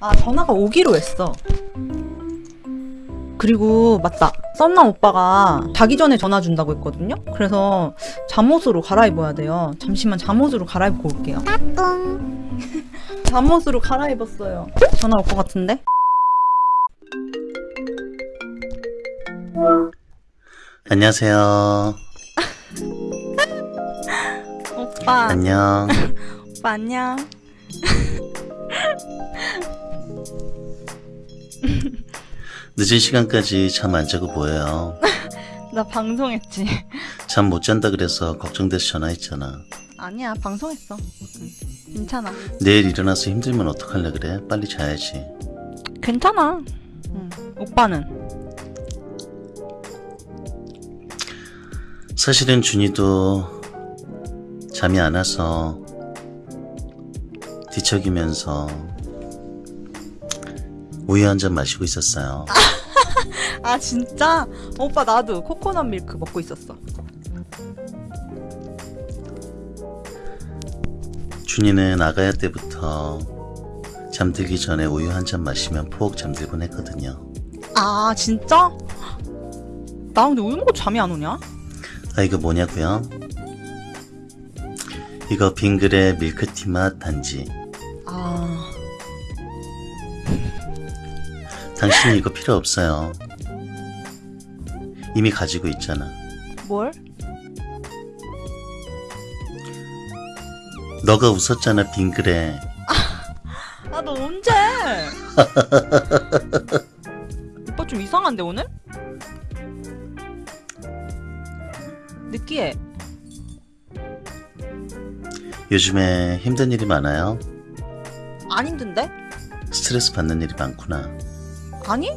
아 전화가 오기로 했어. 그리고 맞다. 썸남 오빠가 자기 전에 전화 준다고 했거든요? 그래서 잠옷으로 갈아입어야 돼요. 잠시만 잠옷으로 갈아입고 올게요. 잠옷으로 갈아입었어요. 전화 올 것 같은데? 안녕하세요. 오빠. 안녕. 오빠 안녕 늦은 시간까지 잠 안 자고 뭐해요? 나 방송했지 잠 못 잔다 그래서 걱정돼서 전화했잖아. 아니야 방송했어 응, 괜찮아 내일 일어나서 힘들면 어떡할래 그래? 빨리 자야지. 괜찮아 응. 오빠는 사실은 준이도 잠이 안 와서 뒤척이면서 우유 한 잔 마시고 있었어요. 아 진짜? 오빠 나도 코코넛 밀크 먹고 있었어 준이는 아가야 때부터 잠들기 전에 우유 한 잔 마시면 푹 잠들곤 했거든요. 아 진짜? 나 근데 우유 먹고 잠이 안 오냐? 아 이거 뭐냐고요? 이거 빙그레 밀크티 맛 단지. 당신은 이거 필요 없어요. 이미 가지고 있잖아. 뭘? 너가 웃었잖아 빙그레. 아 너 언제? 오빠 좀 이상한데 오늘? 느끼해 요즘에 힘든 일이 많아요. 안 힘든데? 스트레스 받는 일이 많구나. 아니?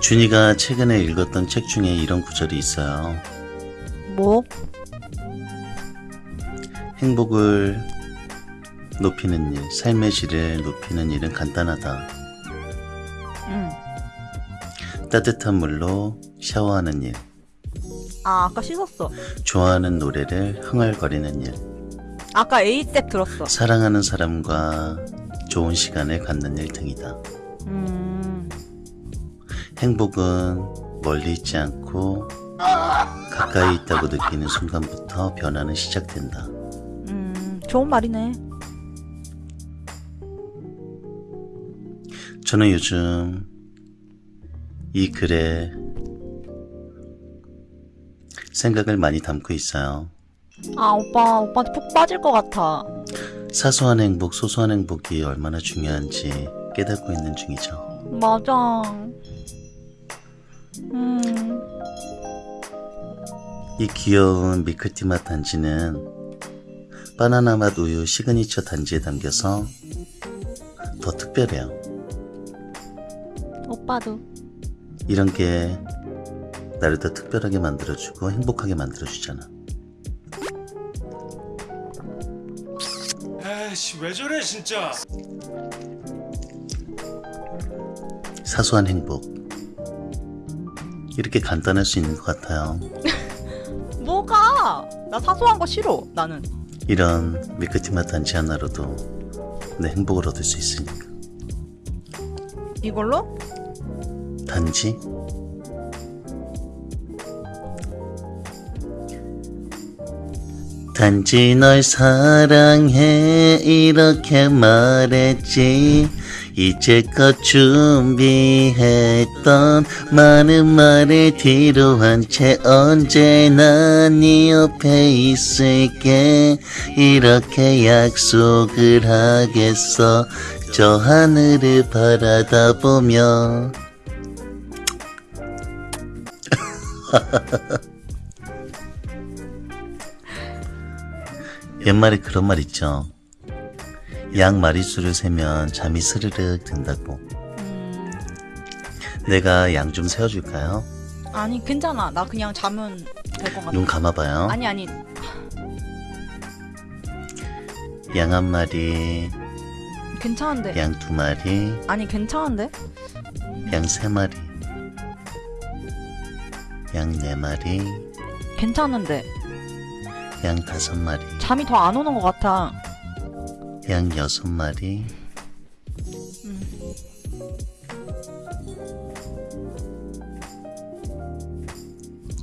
준이가 최근에 읽었던 책 중에 이런 구절이 있어요. 뭐? 행복을 높이는 일, 삶의 질을 높이는 일은 간단하다. 응. 따뜻한 물로 샤워하는 일, 아 아까 씻었어 좋아하는 노래를 흥얼거리는 일, 아까 에이셉 들었어 사랑하는 사람과 좋은 시간을 갖는 일 등이다. 음 행복은 멀리 있지 않고 가까이 있다고 느끼는 순간부터 변화는 시작된다. 음, 좋은 말이네 저는 요즘 이 글에 생각을 많이 담고 있어요. 아 오빠 오빠한테 푹 빠질 것 같아 사소한 행복, 소소한 행복이 얼마나 중요한지 깨닫고 있는 중이죠. 맞아 음 이 귀여운 밀크티 맛 단지는 바나나 맛 우유 시그니처 단지에 담겨서 더 특별해요. 오빠도 이런 게 나를 더 특별하게 만들어주고 행복하게 만들어주잖아. 에이씨 왜 저래 진짜 사소한 행복. 이렇게 간단할 수 있는 것 같아요. 뭐가 나 사소한 거 싫어 나는 이런 밀크티 맛 단지 하나로도 내 행복을 얻을 수 있으니까. 이걸로? 단지 단지 널 사랑해 이렇게 말했지. 이제껏 준비했던 많은 말을 뒤로 한 채 언제나 네 옆에 있을게. 이렇게 약속을 하겠어. 저 하늘을 바라다 보며 옛말에 그런 말 있죠. 양 마리수를 세면 잠이 스르륵 든다고. 음. 내가 양 좀 세워줄까요? 아니 괜찮아. 나 그냥 자면 될 것 같아. 눈 감아봐요. 아니 아니. 양 한 마리, 괜찮은데. 양 두 마리, 아니 괜찮은데? 양 세 마리, 양 네 마리, 괜찮은데 양 다섯 마리, 잠이 더 안 오는 것 같아. 양 여섯 마리,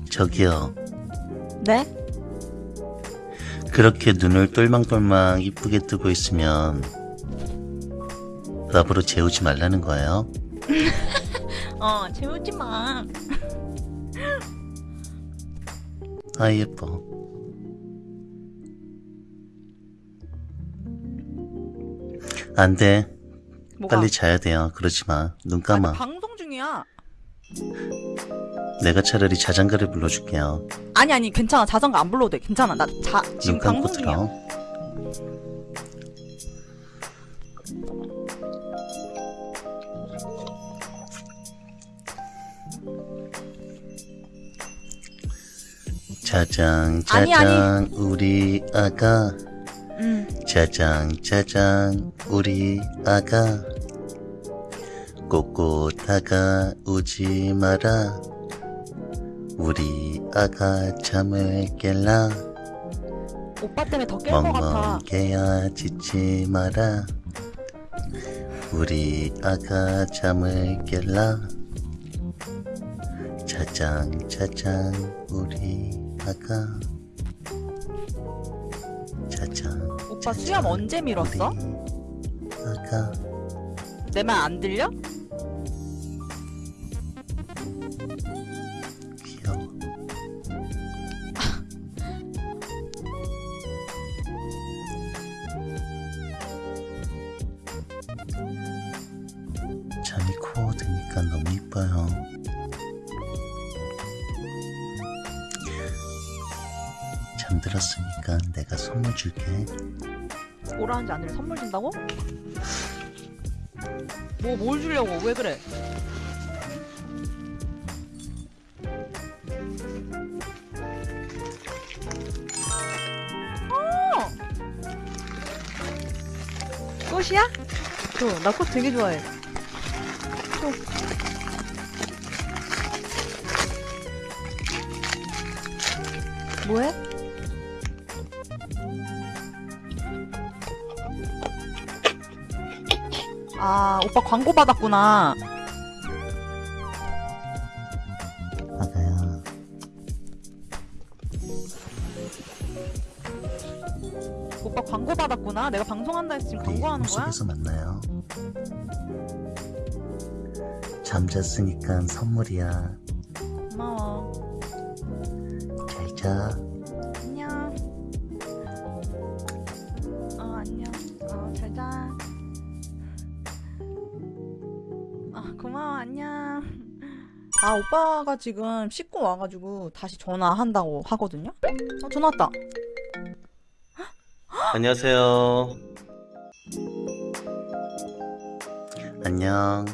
저기요. 네? 그렇게 눈을 똘망똘망 이쁘게 뜨고 있으면 나보러 재우지 말라는 거예요. 어, 재우지 마. 아 예뻐. 안 돼. 뭐가? 빨리 자야 돼요. 그러지 마. 눈 아니, 감아. 방송 중이야. 내가 차라리 자장가를 불러줄게요. 아니 아니 괜찮아 자전거 안 불러도 돼 괜찮아 나 자 지금 눈 감고 방송 중이야 들어. 짜장 아니, 짜장 우리 아가 응 짜장 짜장 우리 아가. 꼬꼬 다가오지 마라. 우리 아가 잠을 깰라. 오빠 때문에 더 깰 것 같아. 멍멍 깨야 짖지 마라. 우리 아가 잠을 깰라. 짜장 짜장 우리 아가 오빠 수염 언제 밀었어? 아가 내말 안 들려? 귀여워 잠이 코어 드니까 너무 이뻐요 잠들었으니까 내가 선물 줄게 오라는지 안 들려 선물 준다고? 뭐 뭘 주려고 왜 그래 어! 꽃이야? 저나 꽃 되게 좋아해 또. 뭐해? 오빠 광고 받았구나. 아가야 오빠 광고 받았구나. 내가 방송한다 해서 지금 우리 광고하는 거야? 꿈속에서 만나요 잠잤으니까 선물이야 고마워. 잘 자 안녕. 아, 오빠가 지금 씻고 와가지고 다시 전화한다고 하거든요? 어, 전화 왔다. 안녕하세요 안녕